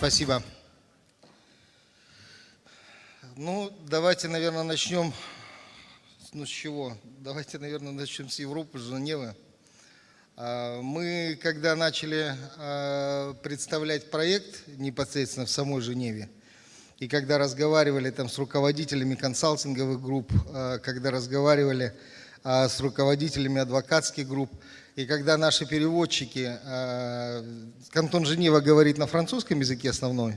Спасибо. Ну, давайте, наверное, начнем. Ну, с чего? Давайте, наверное, начнем с Европы, с Женевы. А, мы, когда начали а, представлять проект непосредственно в самой Женеве, и когда разговаривали там с руководителями консалтинговых групп, а, когда разговаривали с руководителями адвокатских групп, и когда наши переводчики, Кантон Женева говорит на французском языке основной,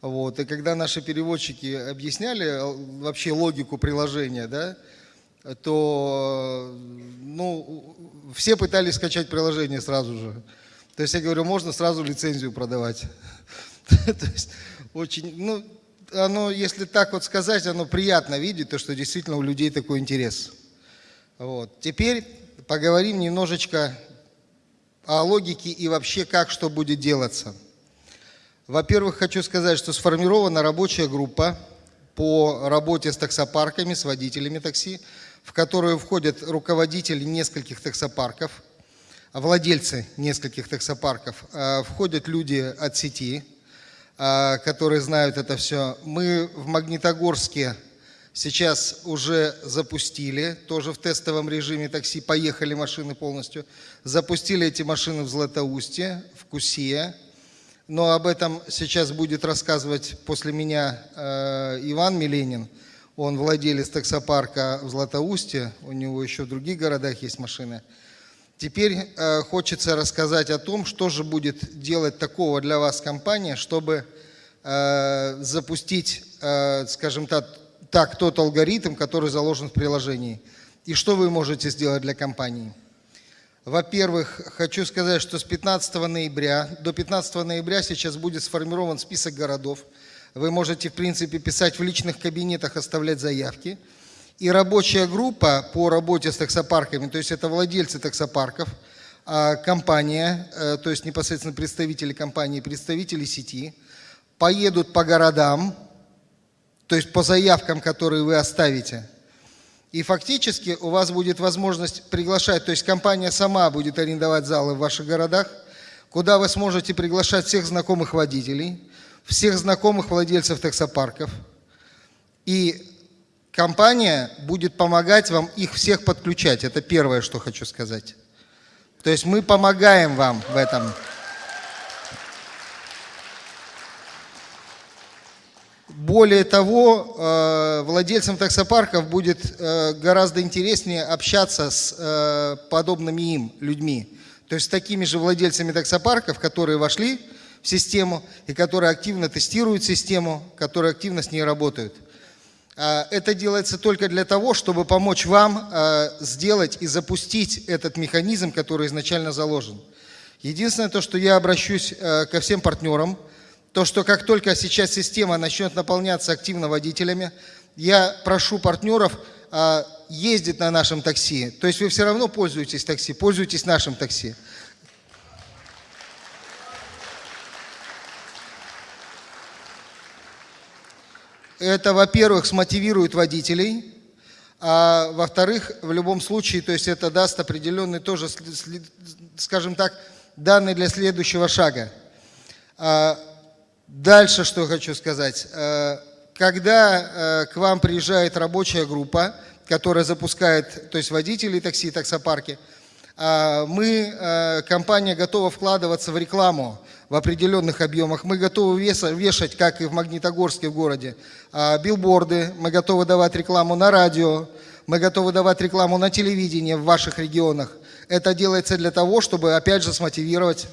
вот, и когда наши переводчики объясняли вообще логику приложения, да, то ну, все пытались скачать приложение сразу же. То есть я говорю, можно сразу лицензию продавать. То есть очень, ну, оно, если так вот сказать, оно приятно видеть, то, что действительно у людей такой интерес. Вот. Теперь поговорим немножечко о логике и вообще, как что будет делаться. Во-первых, хочу сказать, что сформирована рабочая группа по работе с таксопарками, с водителями такси в которую входят руководители нескольких таксопарков, владельцы нескольких таксопарков, а, входят люди от сети, а, которые знают это все. Мы в Магнитогорске сейчас уже запустили, тоже в тестовом режиме такси, поехали машины полностью. Запустили эти машины в Златоусте, в Кусия. Но об этом сейчас будет рассказывать после меня а, Иван Миленин. Он владелец таксопарка в Златоусте, у него еще в других городах есть машины. Теперь э, хочется рассказать о том, что же будет делать такого для вас компания, чтобы э, запустить, э, скажем так, так, тот алгоритм, который заложен в приложении. И что вы можете сделать для компании? Во-первых, хочу сказать, что с 15 ноября, до 15 ноября сейчас будет сформирован список городов, вы можете, в принципе, писать в личных кабинетах, оставлять заявки. И рабочая группа по работе с таксопарками, то есть это владельцы таксопарков, а компания, э, то есть непосредственно представители компании, представители сети, поедут по городам, то есть по заявкам, которые вы оставите. И фактически у вас будет возможность приглашать, то есть компания сама будет арендовать залы в ваших городах, куда вы сможете приглашать всех знакомых водителей, всех знакомых владельцев таксопарков. И компания будет помогать вам их всех подключать. Это первое, что хочу сказать. То есть мы помогаем вам в этом. Более того, э, владельцам таксопарков будет э, гораздо интереснее общаться с э, подобными им людьми. То есть с такими же владельцами таксопарков, которые вошли в систему и которые активно тестируют систему, которые активно с ней работают. А, это делается только для того, чтобы помочь вам сделать и запустить этот механизм, который изначально заложен. Единственное то, что я обращусь ко всем партнерам, то, что как только сейчас система начнет наполняться активно водителями, я прошу партнеров ездить на нашем такси. То есть вы все равно пользуетесь такси, пользуйтесь нашим такси. Это, во-первых, смотивирует водителей, а во-вторых, в любом случае, то есть это даст определенный тоже, скажем так, данные для следующего шага. Дальше что хочу сказать. А, когда а, к вам приезжает рабочая группа, которая запускает, то есть водители такси, таксопарки, а, мы, компания готова вкладываться в рекламу в определенных объемах. Мы готовы вешать, как и в Магнитогорске в городе, билборды, мы готовы давать рекламу на радио, мы готовы давать рекламу на телевидении в ваших регионах. Это делается для того, чтобы, опять же, смотивировать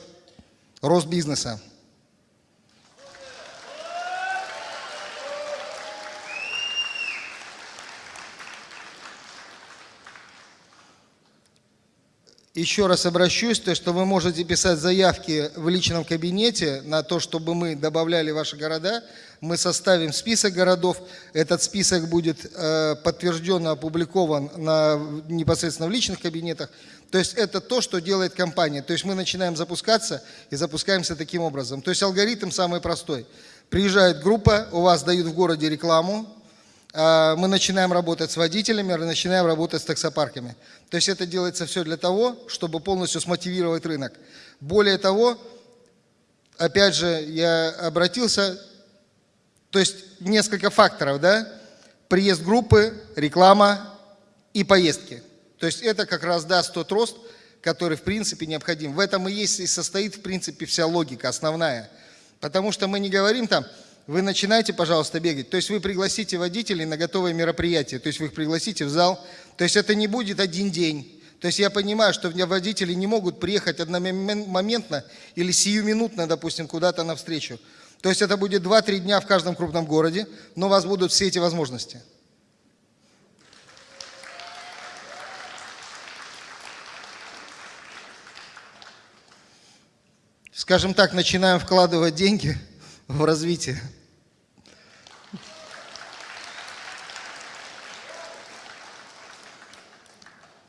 рост бизнеса. Еще раз обращусь, то, что вы можете писать заявки в личном кабинете на то, чтобы мы добавляли ваши города. Мы составим список городов. Этот список будет э, подтвержденно опубликован на, непосредственно в личных кабинетах. То есть это то, что делает компания. То есть мы начинаем запускаться и запускаемся таким образом. То есть алгоритм самый простой. Приезжает группа, у вас дают в городе рекламу, мы начинаем работать с водителями, начинаем работать с таксопарками. То есть это делается все для того, чтобы полностью смотивировать рынок. Более того, опять же, я обратился, то есть несколько факторов, да? Приезд группы, реклама и поездки. То есть это как раз даст тот рост, который в принципе необходим. В этом и есть и состоит в принципе вся логика основная. Потому что мы не говорим там, вы начинаете, пожалуйста, бегать. То есть вы пригласите водителей на готовое мероприятие, то есть вы их пригласите в зал. То есть это не будет один день. То есть я понимаю, что водители не могут приехать одномоментно или сиюминутно, допустим, куда-то навстречу. То есть это будет 2-3 дня в каждом крупном городе, но у вас будут все эти возможности. Скажем так, начинаем вкладывать деньги в развитие.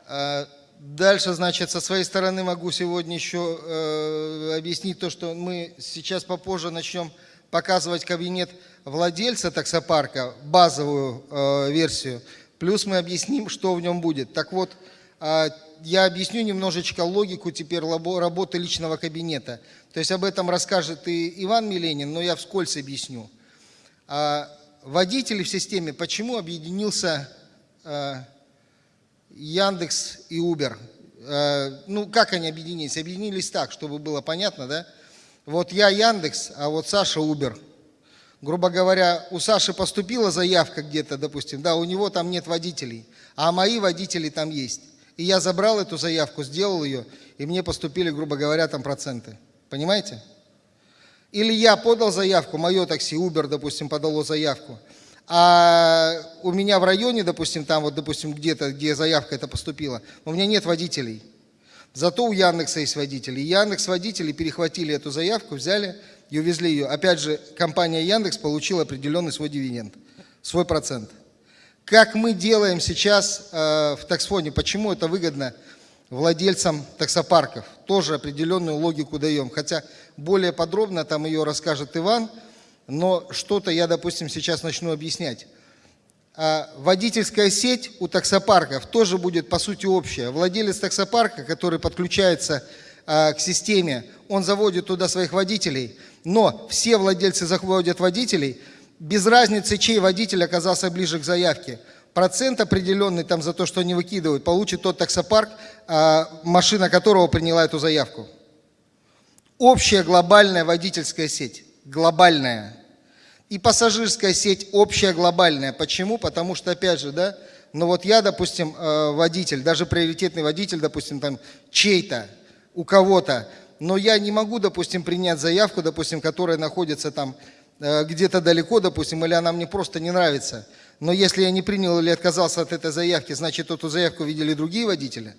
А, дальше, значит, со своей стороны могу сегодня еще э, объяснить то, что мы сейчас попозже начнем показывать кабинет владельца таксопарка, базовую э, версию, плюс мы объясним, что в нем будет. Так вот, э, я объясню немножечко логику теперь работы личного кабинета. То есть об этом расскажет и Иван Миленин, но я вскользь объясню. А водители в системе, почему объединился э, Яндекс и Uber. Ну, как они объединились? Объединились так, чтобы было понятно, да? Вот я Яндекс, а вот Саша Uber. Грубо говоря, у Саши поступила заявка где-то, допустим, да, у него там нет водителей, а мои водители там есть. И я забрал эту заявку, сделал ее, и мне поступили, грубо говоря, там проценты. Понимаете? Или я подал заявку, мое такси, Uber, допустим, подало заявку, а у меня в районе, допустим, там вот, допустим, где-то, где заявка это поступила, у меня нет водителей. Зато у Яндекса есть водители. И Яндекс водители перехватили эту заявку, взяли и увезли ее. Опять же, компания Яндекс получила определенный свой дивиденд, свой процент. Как мы делаем сейчас э, в таксфоне, почему это выгодно владельцам таксопарков? Тоже определенную логику даем. Хотя более подробно там ее расскажет Иван, но что-то я, допустим, сейчас начну объяснять. А водительская сеть у таксопарков тоже будет по сути общая. Владелец таксопарка, который подключается а, к системе, он заводит туда своих водителей, но все владельцы заводят водителей, без разницы, чей водитель оказался ближе к заявке. Процент определенный там за то, что они выкидывают, получит тот таксопарк, а, машина которого приняла эту заявку. Общая глобальная водительская сеть. Глобальная. И пассажирская сеть общая, глобальная. Почему? Потому что, опять же, да, ну вот я, допустим, э, водитель, даже приоритетный водитель, допустим, там чей-то, у кого-то, но я не могу, допустим, принять заявку, допустим, которая находится там где-то далеко, допустим, или она мне просто не нравится. Но если я не принял или отказался от этой заявки, значит, эту заявку видели другие водители.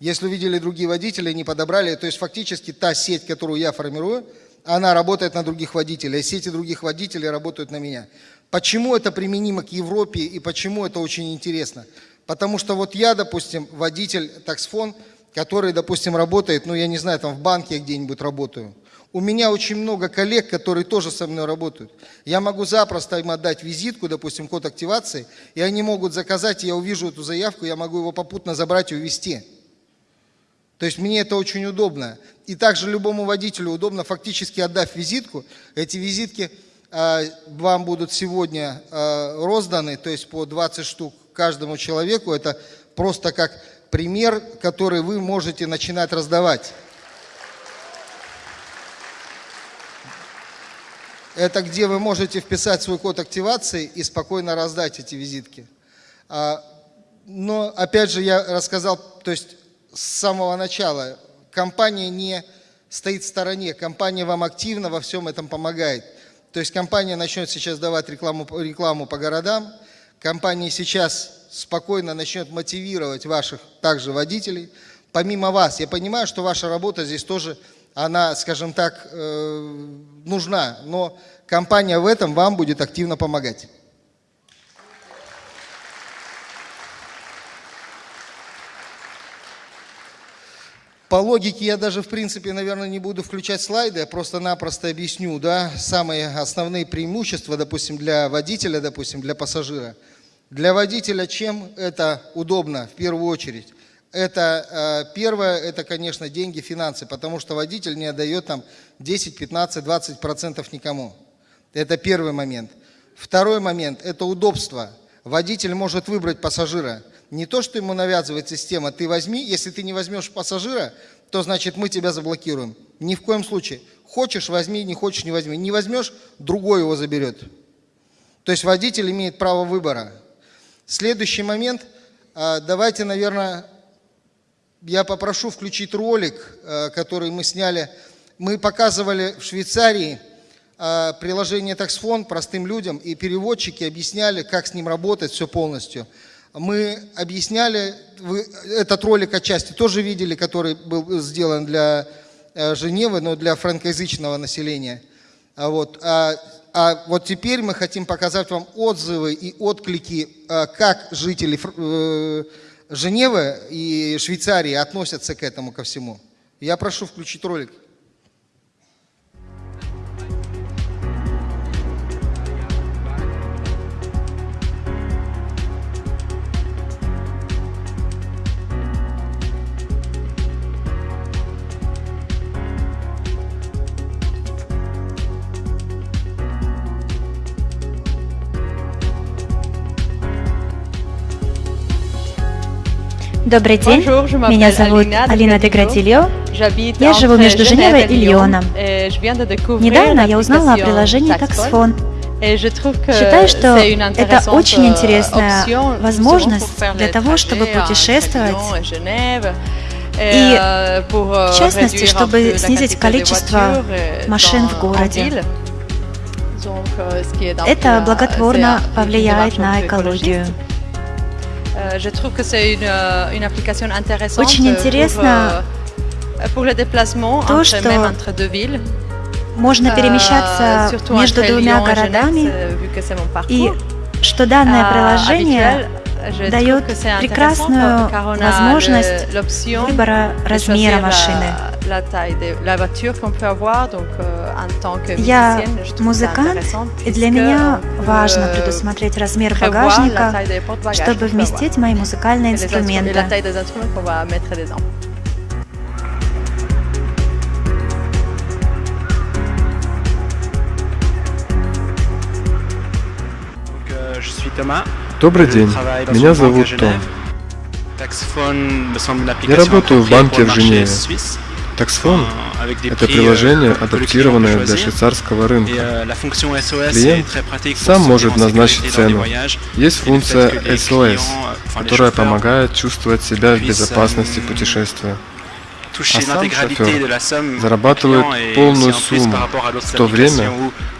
Если увидели другие водители, не подобрали, то есть фактически та сеть, которую я формирую, она работает на других водителей, а сети других водителей работают на меня. Почему это применимо к Европе и почему это очень интересно? Потому что вот я, допустим, водитель таксфон, который, допустим, работает, ну я не знаю, там в банке где-нибудь работаю. У меня очень много коллег, которые тоже со мной работают. Я могу запросто им отдать визитку, допустим, код активации, и они могут заказать, и я увижу эту заявку, я могу его попутно забрать и увезти. То есть мне это очень удобно. И также любому водителю удобно, фактически отдав визитку, эти визитки э, вам будут сегодня э, розданы, то есть по 20 штук каждому человеку. Это просто как пример, который вы можете начинать раздавать. Это где вы можете вписать свой код активации и спокойно раздать эти визитки. А, но опять же я рассказал, то есть с самого начала. Компания не стоит в стороне, компания вам активно во всем этом помогает. То есть компания начнет сейчас давать рекламу, рекламу по городам, компания сейчас спокойно начнет мотивировать ваших также водителей. Помимо вас, я понимаю, что ваша работа здесь тоже, она, скажем так, э, нужна, но компания в этом вам будет активно помогать. По логике я даже, в принципе, наверное, не буду включать слайды, я просто-напросто объясню, да, самые основные преимущества, допустим, для водителя, допустим, для пассажира. Для водителя чем это удобно в первую очередь? Это первое, это, конечно, деньги, финансы, потому что водитель не отдает там 10, 15, 20 процентов никому. Это первый момент. Второй момент – это удобство. Водитель может выбрать пассажира. Не то, что ему навязывает система, ты возьми, если ты не возьмешь пассажира, то значит мы тебя заблокируем. Ни в коем случае. Хочешь – возьми, не хочешь – не возьми. Не возьмешь – другой его заберет. То есть водитель имеет право выбора. Следующий момент. А, давайте, наверное, я попрошу включить ролик, а, который мы сняли. Мы показывали в Швейцарии а, приложение TaxFone простым людям, и переводчики объясняли, как с ним работать, все полностью. Мы объясняли, вы этот ролик отчасти тоже видели, который был сделан для Женевы, но для франкоязычного населения. Вот. А вот теперь мы хотим показать вам отзывы и отклики, а, как жители э, Женевы и Швейцарии относятся к этому ко всему. Я прошу включить ролик. Добрый день, меня зовут Алина Деградильо. Я живу между Женевой и Лионом. Недавно я узнала о приложении Taxfone. Считаю, что это очень интересная возможность для того, чтобы путешествовать и, в частности, чтобы снизить количество машин в городе. Это благотворно повлияет на экологию. Euh, je trouve que c'est une, euh, une application intéressante Очень интересно pour, pour le déplacement то, entre, что même entre deux villes. можно перемещаться между двумя городами, и что данное Euh, приложение дает прекрасную возможность выбора размера машины. La, taille de la voiture qu'on peut avoir, donc euh, Я музыкант, и для меня важно euh, предусмотреть размер багажника, чтобы вместить мои музыкальные инструменты. euh. Добрый день, меня зовут Том. Я работаю в банке в Женеве. Taxfone euh, это приложение, euh, адаптированное для швейцарского рынка. euh, Клиент сам может назначить цену. Есть функция SOS, euh, которая помогает чувствовать себя в безопасности euh, путешествия. А сам шофер зарабатывает полную сумму, в то время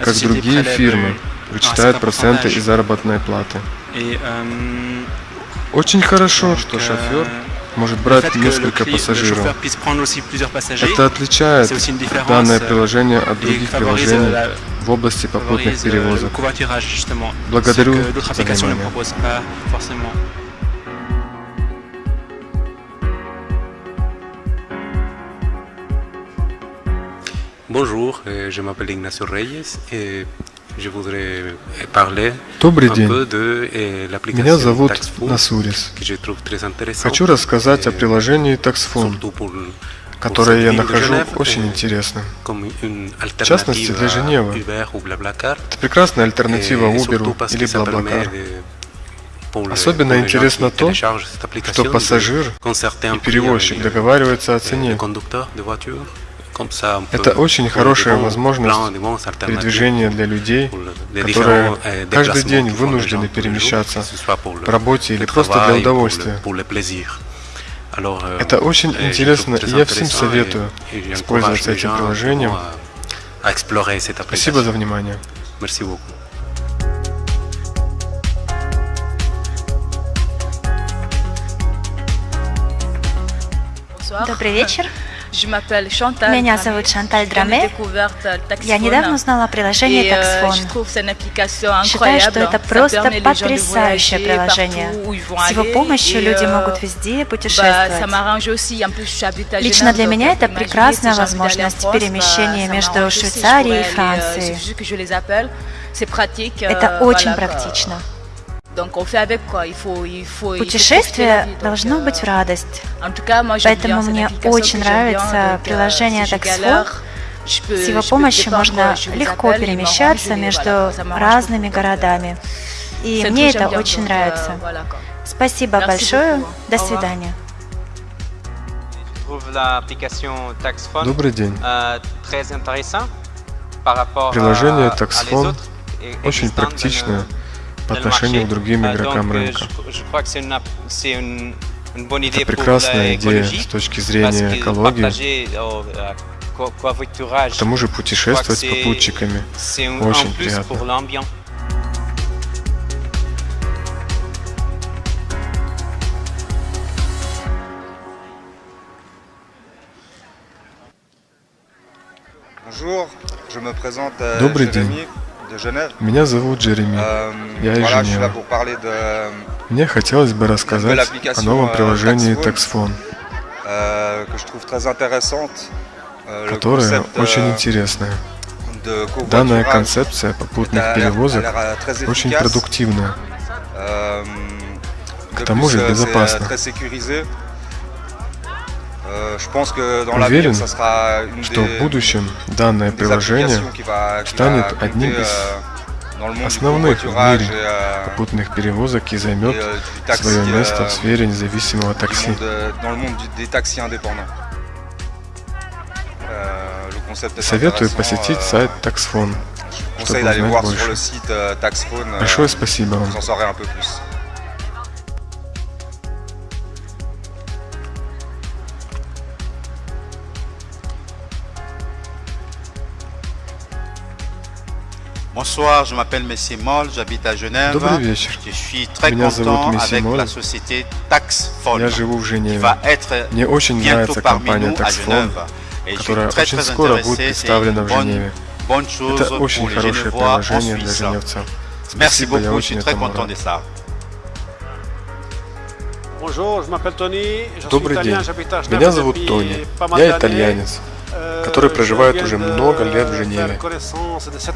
как другие фирмы euh, вычитают проценты из заработной платы. Euh, Очень хорошо, что euh, шофер может брать несколько пассажиров. Это отличает данное euh, приложение от et других приложений в области попутных euh, перевозок. Благодарю за внимание. Bonjour, euh, je m'appelle Ignacio Reyes euh, Добрый день, euh, меня зовут Насурис. Хочу рассказать о euh, приложении Taxfone, которое я нахожу очень euh, интересным. une частности, для Женевы. Это прекрасная альтернатива Uber или Blablacar. Особенно интересно то, что пассажир и перевозчик договариваются о euh, цене. Это очень хорошая возможность передвижения для людей, которые euh, каждый день вынуждены перемещаться по работе или просто для удовольствия. euh, Это очень euh, интересно, и я всем советую использоваться les этим приложением. Спасибо за внимание. Merci beaucoup. Добрый вечер. Меня зовут Шанталь Драме. Я недавно узнала о приложении Taxfone. Считаю, что это просто потрясающее приложение. С его помощью люди могут везде путешествовать. Лично для меня это прекрасная возможность перемещения между Швейцарией и Францией. Это очень практично. Путешествие должно быть в радость. Поэтому мне очень нравится приложение Taxfo. С его помощью можно легко перемещаться между разными городами. И мне это очень нравится. Спасибо большое. До свидания. Добрый день. Приложение TaxFone очень практичное по отношению к другим игрокам рынка. Это прекрасная идея с точки зрения экологии. К тому же путешествовать с попутчиками очень приятно. Добрый день. Меня зовут Джереми. Я из Женевы. Мне хотелось бы рассказать о новом приложении TaxFone, которое очень интересное. Данная концепция попутных перевозок очень продуктивная, к тому же безопасна. Уверен, что в будущем данное приложение станет одним из основных в мире попутных перевозок и займет свое место в сфере независимого такси. Советую посетить сайт TaxFone, чтобы узнать больше. Большое спасибо вам. Bonsoir, je m'appelle Messie Moll, j'habite à Genève. Добрый вечер. Je suis très Меня content зовут Месси avec Моль. la société TaxFone, Я живу в qui Женеве. va être Мне очень bientôt нравится parmi компания nous à TaxFone, Genève. Et je suis которая très очень très скоро будет intéressé, c'est представлена une в bonne, Женеве. bonne chose Это pour очень les хорошее Genevois en приложение для Suisse. женевцев. Merci Спасибо, я beaucoup, je suis очень très этому content рад. de ça. Bonjour, je m'appelle Tony, je suis Добрый italien, день. j'habite à Genève Меня зовут depuis Тони. pas mal Я d'années. итальянец, Euh, Который проживает уже много лет в Женеве.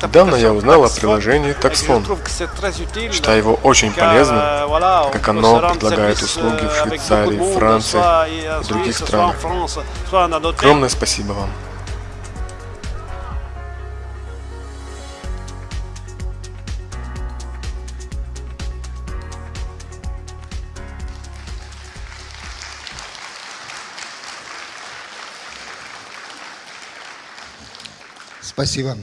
Недавно я узнал о приложении utile, Считаю его очень полезным, euh, так как оно предлагает услуги в euh, Швейцарии, Франции и, euh, других странах. Огромное спасибо вам. Спасибо.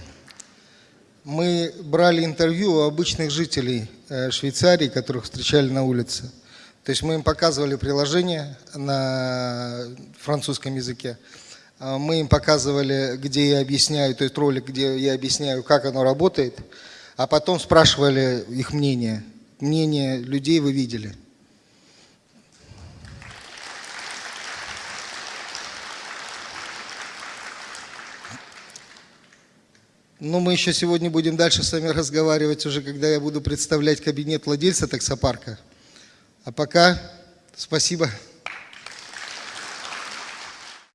Мы брали интервью у обычных жителей э, Швейцарии, которых встречали на улице. То есть мы им показывали приложение на французском языке. А Мы им показывали, где я объясняю, то есть ролик, где я объясняю, как оно работает. А потом спрашивали их мнение. Мнение людей вы видели. Ну, мы еще сегодня будем дальше с вами разговаривать уже, когда я буду представлять кабинет владельца таксопарка. А пока спасибо.